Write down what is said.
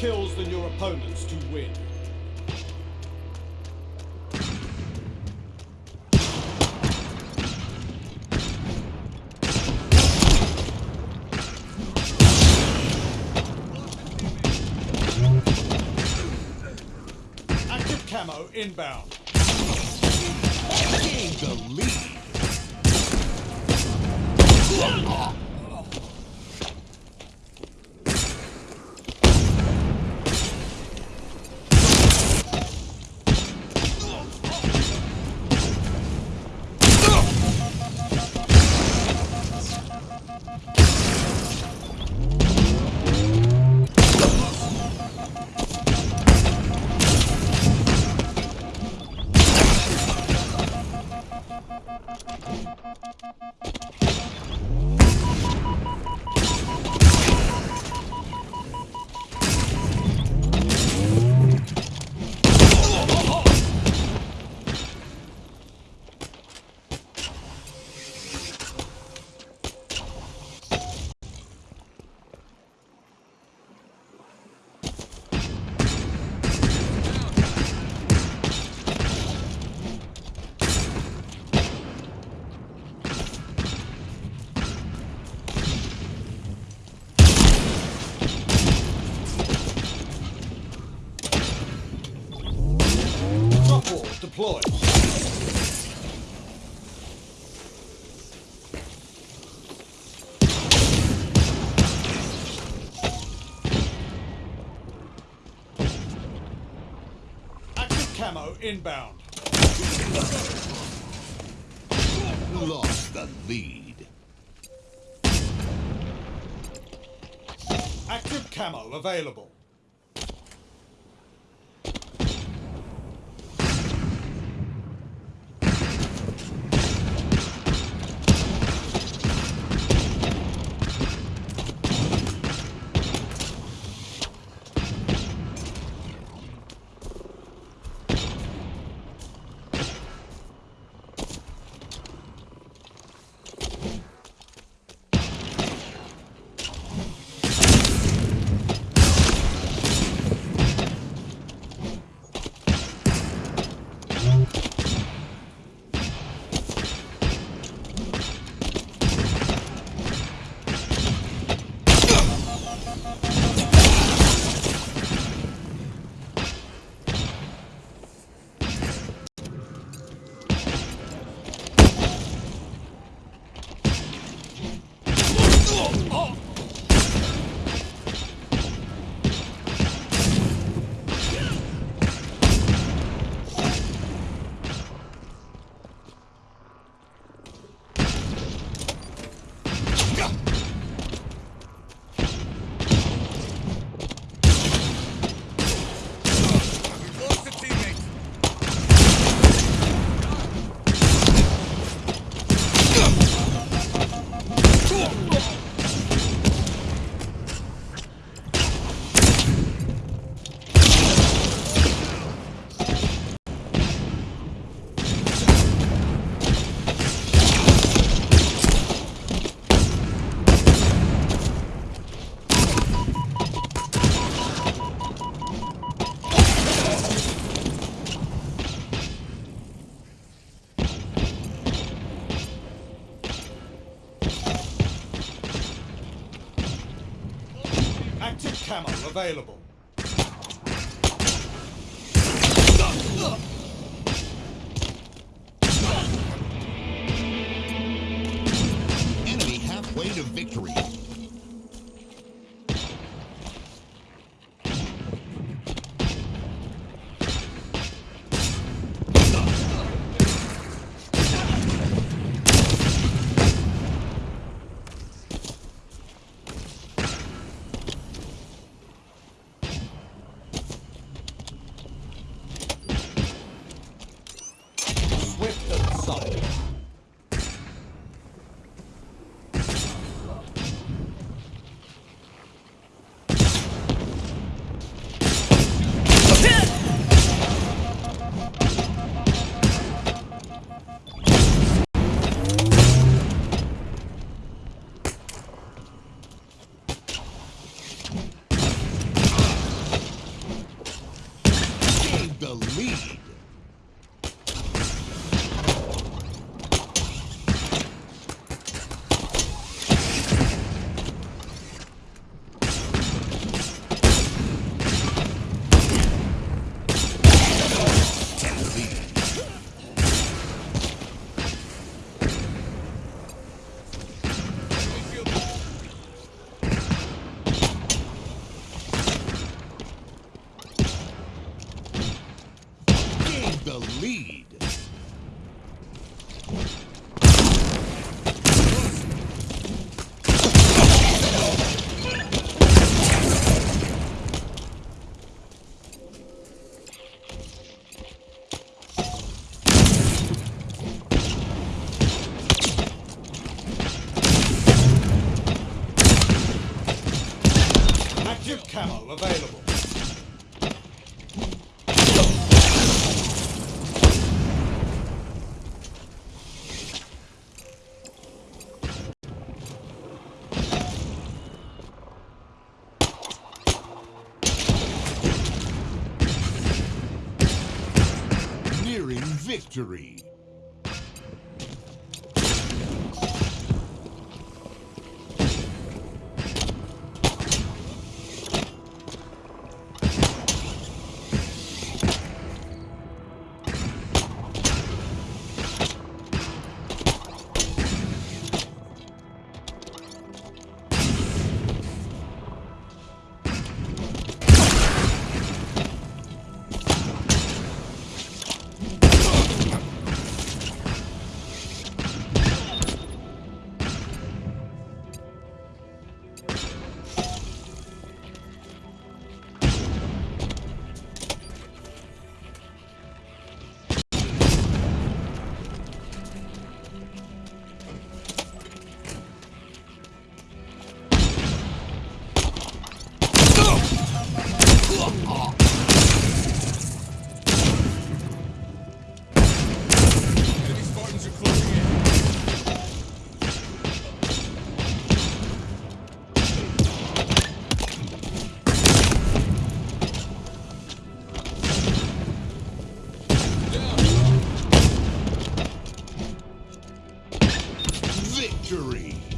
kills than your opponents to win. Active camo inbound. Gained the lead. Deployed. Active camo inbound. Lost the lead. Active camo available. Active camo available. Enemy halfway to victory. The lead. Nearing victory. victory!